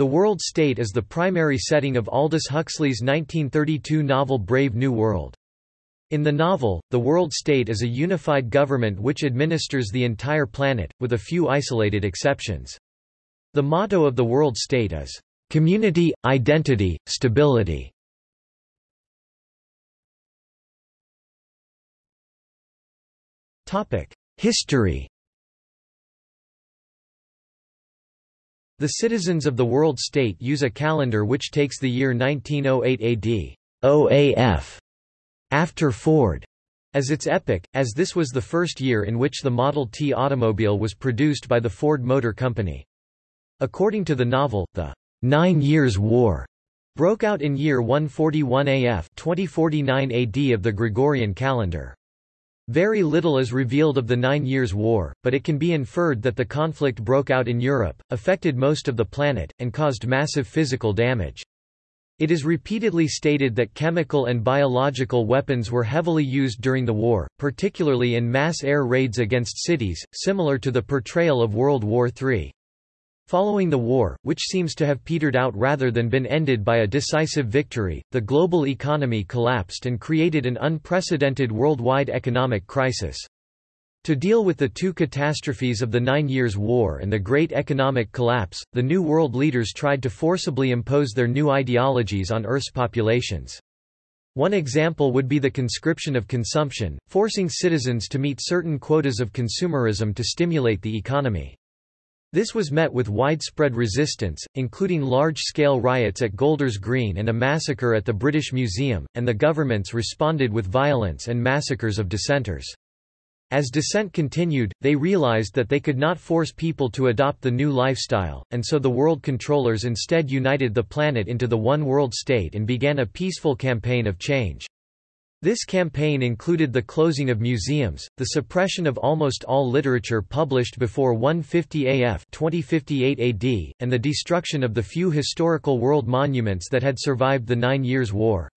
The world state is the primary setting of Aldous Huxley's 1932 novel Brave New World. In the novel, the world state is a unified government which administers the entire planet, with a few isolated exceptions. The motto of the world state is, "...community, identity, stability". History The citizens of the world state use a calendar which takes the year 1908 AD OAF, after Ford, as its epoch, as this was the first year in which the Model T automobile was produced by the Ford Motor Company. According to the novel, the Nine Years' War broke out in year 141 AF 2049 AD of the Gregorian calendar. Very little is revealed of the Nine Years' War, but it can be inferred that the conflict broke out in Europe, affected most of the planet, and caused massive physical damage. It is repeatedly stated that chemical and biological weapons were heavily used during the war, particularly in mass air raids against cities, similar to the portrayal of World War III. Following the war, which seems to have petered out rather than been ended by a decisive victory, the global economy collapsed and created an unprecedented worldwide economic crisis. To deal with the two catastrophes of the Nine Years' War and the Great Economic Collapse, the New World leaders tried to forcibly impose their new ideologies on Earth's populations. One example would be the conscription of consumption, forcing citizens to meet certain quotas of consumerism to stimulate the economy. This was met with widespread resistance, including large-scale riots at Golders Green and a massacre at the British Museum, and the governments responded with violence and massacres of dissenters. As dissent continued, they realized that they could not force people to adopt the new lifestyle, and so the world controllers instead united the planet into the one world state and began a peaceful campaign of change. This campaign included the closing of museums, the suppression of almost all literature published before 150 AF 2058 AD, and the destruction of the few historical world monuments that had survived the Nine Years' War.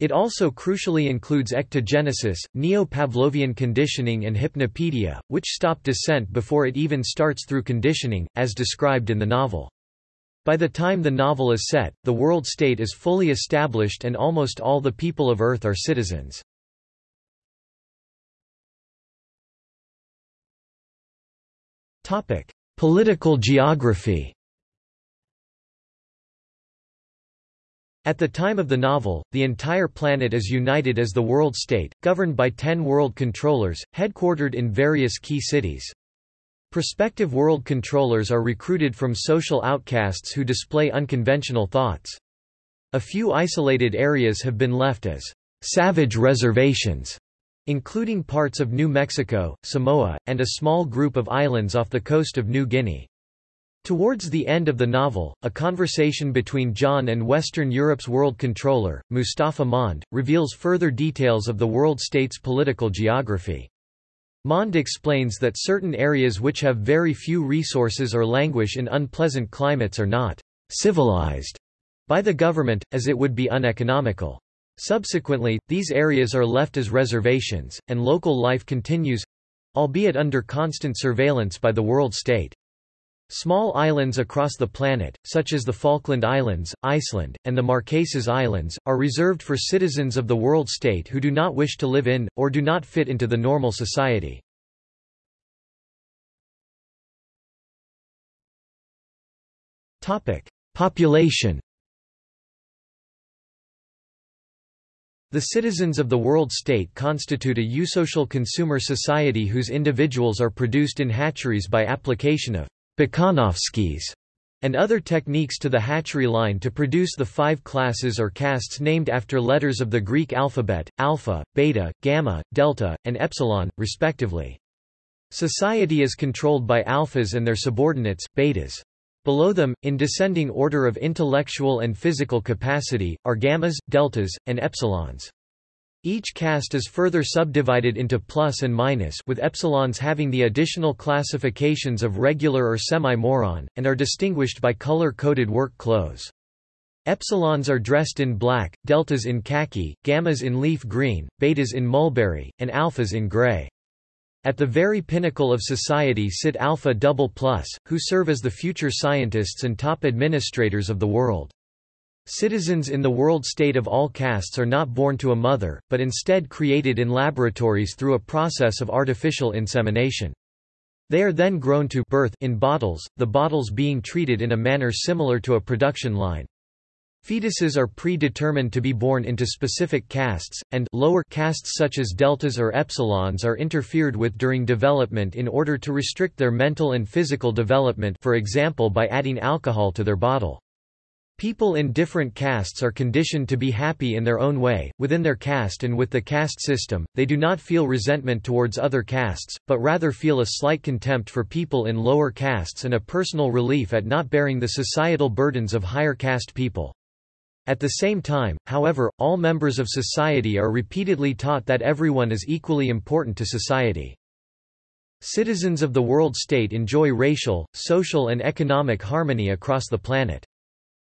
It also crucially includes ectogenesis, neo-Pavlovian conditioning and hypnopedia, which stop dissent before it even starts through conditioning, as described in the novel. By the time the novel is set, the world state is fully established and almost all the people of Earth are citizens. Topic: Political geography At the time of the novel, the entire planet is united as the world state, governed by ten world controllers, headquartered in various key cities. Prospective world controllers are recruited from social outcasts who display unconventional thoughts. A few isolated areas have been left as savage reservations, including parts of New Mexico, Samoa, and a small group of islands off the coast of New Guinea. Towards the end of the novel, a conversation between John and Western Europe's world controller, Mustafa Mond, reveals further details of the world state's political geography. Mond explains that certain areas which have very few resources or languish in unpleasant climates are not civilized by the government, as it would be uneconomical. Subsequently, these areas are left as reservations, and local life continues—albeit under constant surveillance by the world state. Small islands across the planet, such as the Falkland Islands, Iceland, and the Marquesas Islands, are reserved for citizens of the world state who do not wish to live in, or do not fit into the normal society. Population The citizens of the world state constitute a eusocial consumer society whose individuals are produced in hatcheries by application of Bokanovsky's, and other techniques to the hatchery line to produce the five classes or castes named after letters of the Greek alphabet, alpha, beta, gamma, delta, and epsilon, respectively. Society is controlled by alphas and their subordinates, betas. Below them, in descending order of intellectual and physical capacity, are gammas, deltas, and epsilons. Each caste is further subdivided into plus and minus with epsilons having the additional classifications of regular or semi-moron, and are distinguished by color-coded work clothes. Epsilons are dressed in black, deltas in khaki, gammas in leaf green, betas in mulberry, and alphas in gray. At the very pinnacle of society sit Alpha Double Plus, who serve as the future scientists and top administrators of the world. Citizens in the world state of all castes are not born to a mother, but instead created in laboratories through a process of artificial insemination. They are then grown to birth in bottles, the bottles being treated in a manner similar to a production line. Fetuses are predetermined to be born into specific castes, and lower castes such as deltas or epsilons are interfered with during development in order to restrict their mental and physical development for example by adding alcohol to their bottle. People in different castes are conditioned to be happy in their own way, within their caste and with the caste system, they do not feel resentment towards other castes, but rather feel a slight contempt for people in lower castes and a personal relief at not bearing the societal burdens of higher caste people. At the same time, however, all members of society are repeatedly taught that everyone is equally important to society. Citizens of the world state enjoy racial, social and economic harmony across the planet.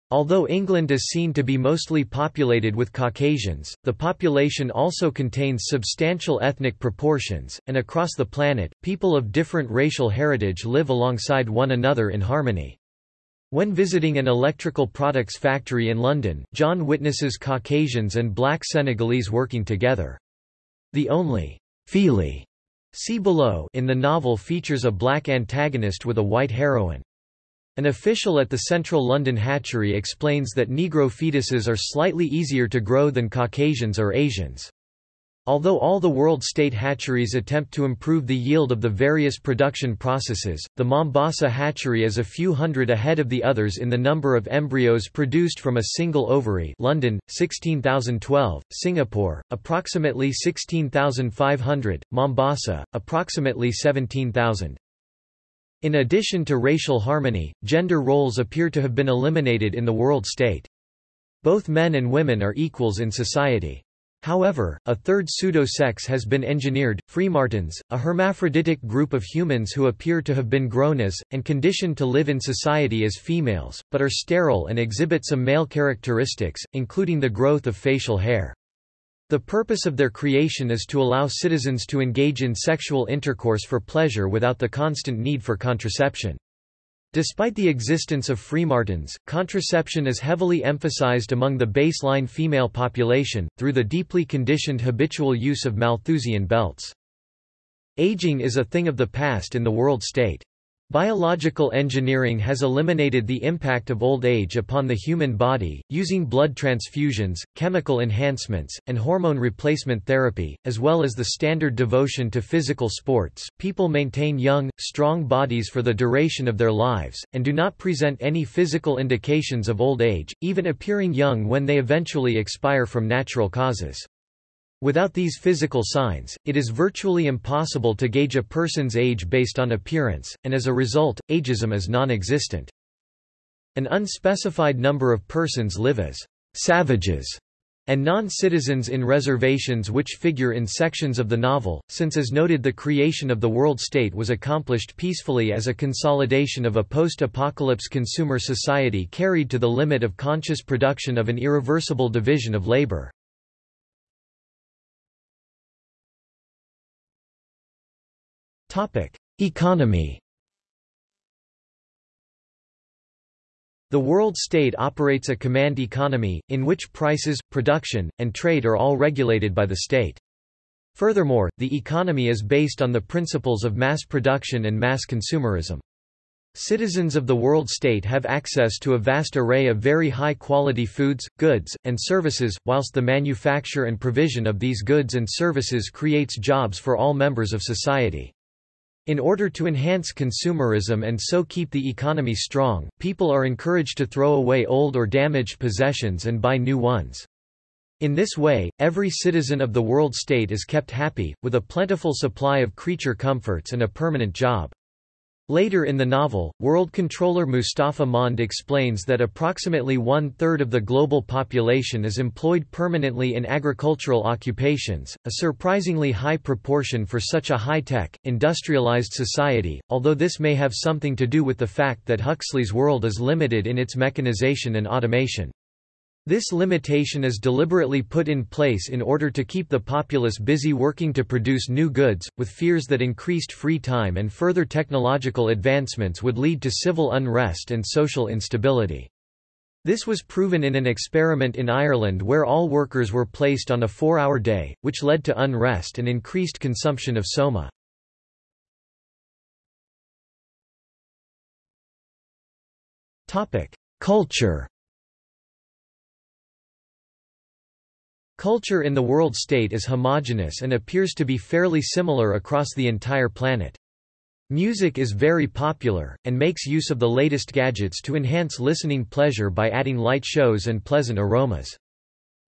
Although England is seen to be mostly populated with Caucasians, the population also contains substantial ethnic proportions, and across the planet, people of different racial heritage live alongside one another in harmony. When visiting an electrical products factory in London, John witnesses Caucasians and black Senegalese working together. The only Feely see below in the novel features a black antagonist with a white heroine. An official at the Central London hatchery explains that Negro fetuses are slightly easier to grow than Caucasians or Asians. Although all the world state hatcheries attempt to improve the yield of the various production processes, the Mombasa hatchery is a few hundred ahead of the others in the number of embryos produced from a single ovary London, 16,012, Singapore, approximately 16,500, Mombasa, approximately 17,000. In addition to racial harmony, gender roles appear to have been eliminated in the world state. Both men and women are equals in society. However, a third pseudo-sex has been engineered, Freemartins, a hermaphroditic group of humans who appear to have been grown as, and conditioned to live in society as females, but are sterile and exhibit some male characteristics, including the growth of facial hair. The purpose of their creation is to allow citizens to engage in sexual intercourse for pleasure without the constant need for contraception. Despite the existence of Freemartins, contraception is heavily emphasized among the baseline female population, through the deeply conditioned habitual use of Malthusian belts. Aging is a thing of the past in the world state. Biological engineering has eliminated the impact of old age upon the human body, using blood transfusions, chemical enhancements, and hormone replacement therapy, as well as the standard devotion to physical sports. People maintain young, strong bodies for the duration of their lives, and do not present any physical indications of old age, even appearing young when they eventually expire from natural causes. Without these physical signs, it is virtually impossible to gauge a person's age based on appearance, and as a result, ageism is non-existent. An unspecified number of persons live as savages and non-citizens in reservations which figure in sections of the novel, since as noted the creation of the world state was accomplished peacefully as a consolidation of a post-apocalypse consumer society carried to the limit of conscious production of an irreversible division of labor. Economy The world state operates a command economy, in which prices, production, and trade are all regulated by the state. Furthermore, the economy is based on the principles of mass production and mass consumerism. Citizens of the world state have access to a vast array of very high-quality foods, goods, and services, whilst the manufacture and provision of these goods and services creates jobs for all members of society. In order to enhance consumerism and so keep the economy strong, people are encouraged to throw away old or damaged possessions and buy new ones. In this way, every citizen of the world state is kept happy, with a plentiful supply of creature comforts and a permanent job. Later in the novel, World Controller Mustafa Mond explains that approximately one-third of the global population is employed permanently in agricultural occupations, a surprisingly high proportion for such a high-tech, industrialized society, although this may have something to do with the fact that Huxley's world is limited in its mechanization and automation. This limitation is deliberately put in place in order to keep the populace busy working to produce new goods, with fears that increased free time and further technological advancements would lead to civil unrest and social instability. This was proven in an experiment in Ireland where all workers were placed on a four-hour day, which led to unrest and increased consumption of soma. Culture Culture in the world state is homogeneous and appears to be fairly similar across the entire planet. Music is very popular, and makes use of the latest gadgets to enhance listening pleasure by adding light shows and pleasant aromas.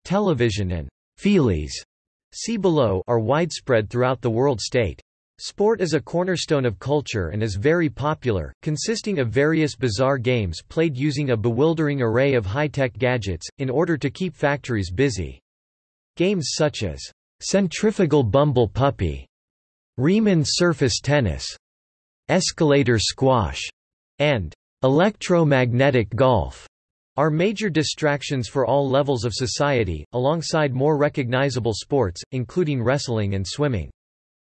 Television and feelies see below are widespread throughout the world state. Sport is a cornerstone of culture and is very popular, consisting of various bizarre games played using a bewildering array of high-tech gadgets, in order to keep factories busy. Games such as centrifugal bumble puppy, Riemann surface tennis, escalator squash, and electromagnetic golf are major distractions for all levels of society, alongside more recognizable sports, including wrestling and swimming.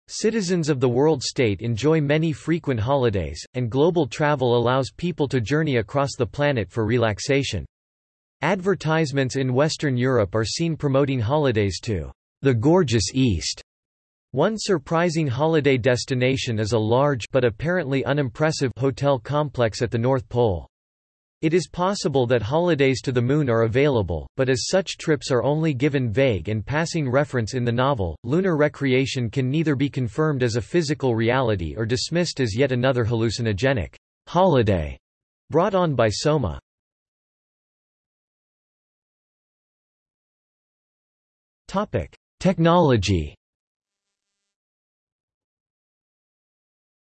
Citizens of the world state enjoy many frequent holidays, and global travel allows people to journey across the planet for relaxation. Advertisements in Western Europe are seen promoting holidays to the gorgeous East. One surprising holiday destination is a large but apparently unimpressive hotel complex at the North Pole. It is possible that holidays to the moon are available, but as such trips are only given vague and passing reference in the novel, lunar recreation can neither be confirmed as a physical reality or dismissed as yet another hallucinogenic holiday brought on by Soma. Topic: Technology.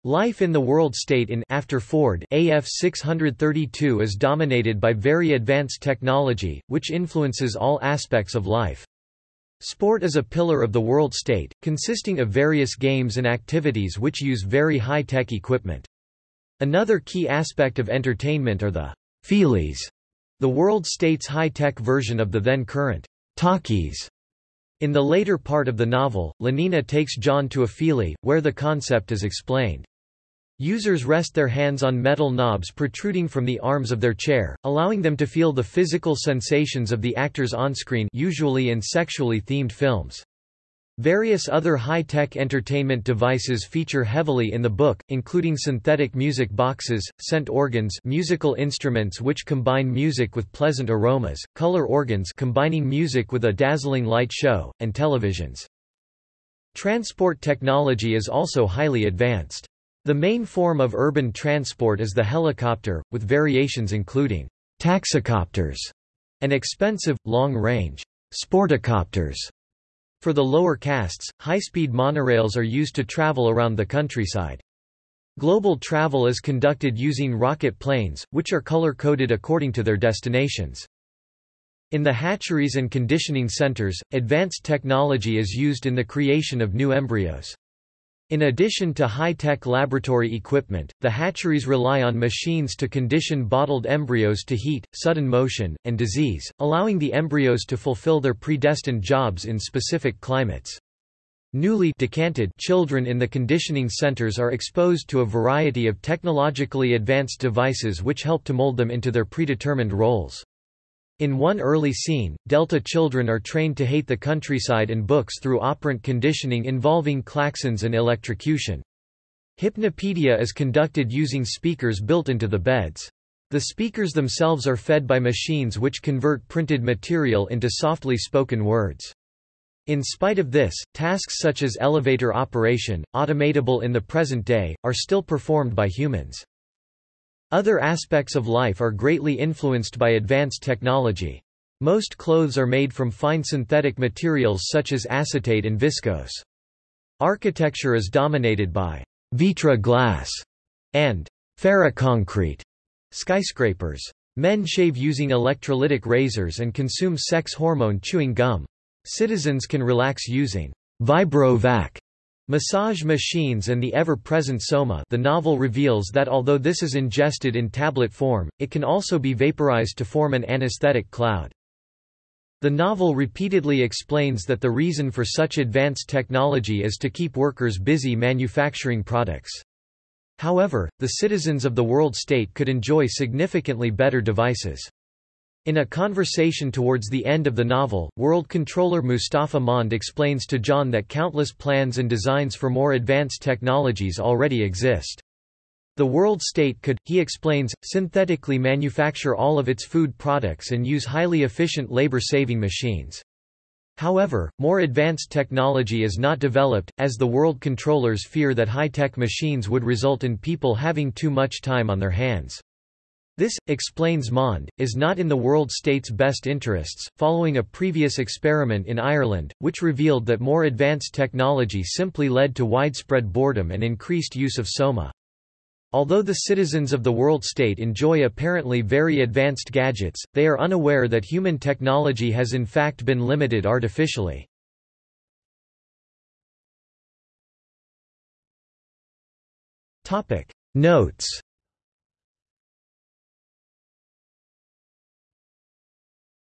Life in the world state in after Ford AF 632 is dominated by very advanced technology, which influences all aspects of life. Sport is a pillar of the world state, consisting of various games and activities which use very high-tech equipment. Another key aspect of entertainment are the feelies, the world state's high-tech version of the then current talkies. In the later part of the novel, Lenina takes John to a feelie, where the concept is explained. Users rest their hands on metal knobs protruding from the arms of their chair, allowing them to feel the physical sensations of the actors on-screen usually in sexually themed films. Various other high-tech entertainment devices feature heavily in the book, including synthetic music boxes, scent organs musical instruments which combine music with pleasant aromas, color organs combining music with a dazzling light show, and televisions. Transport technology is also highly advanced. The main form of urban transport is the helicopter, with variations including taxicopters and expensive, long-range sporticopters. For the lower castes, high-speed monorails are used to travel around the countryside. Global travel is conducted using rocket planes, which are color-coded according to their destinations. In the hatcheries and conditioning centers, advanced technology is used in the creation of new embryos. In addition to high-tech laboratory equipment, the hatcheries rely on machines to condition bottled embryos to heat, sudden motion, and disease, allowing the embryos to fulfill their predestined jobs in specific climates. Newly decanted children in the conditioning centers are exposed to a variety of technologically advanced devices which help to mold them into their predetermined roles. In one early scene, Delta children are trained to hate the countryside and books through operant conditioning involving klaxons and electrocution. Hypnopedia is conducted using speakers built into the beds. The speakers themselves are fed by machines which convert printed material into softly spoken words. In spite of this, tasks such as elevator operation, automatable in the present day, are still performed by humans. Other aspects of life are greatly influenced by advanced technology. Most clothes are made from fine synthetic materials such as acetate and viscose. Architecture is dominated by vita glass and ferroconcrete skyscrapers. Men shave using electrolytic razors and consume sex hormone chewing gum. Citizens can relax using vibrovac Massage machines and the ever-present soma the novel reveals that although this is ingested in tablet form, it can also be vaporized to form an anesthetic cloud. The novel repeatedly explains that the reason for such advanced technology is to keep workers busy manufacturing products. However, the citizens of the world state could enjoy significantly better devices. In a conversation towards the end of the novel, World Controller Mustafa Mond explains to John that countless plans and designs for more advanced technologies already exist. The world state could, he explains, synthetically manufacture all of its food products and use highly efficient labor-saving machines. However, more advanced technology is not developed, as the world controllers fear that high-tech machines would result in people having too much time on their hands. This, explains Mond, is not in the world state's best interests, following a previous experiment in Ireland, which revealed that more advanced technology simply led to widespread boredom and increased use of soma. Although the citizens of the world state enjoy apparently very advanced gadgets, they are unaware that human technology has in fact been limited artificially. Notes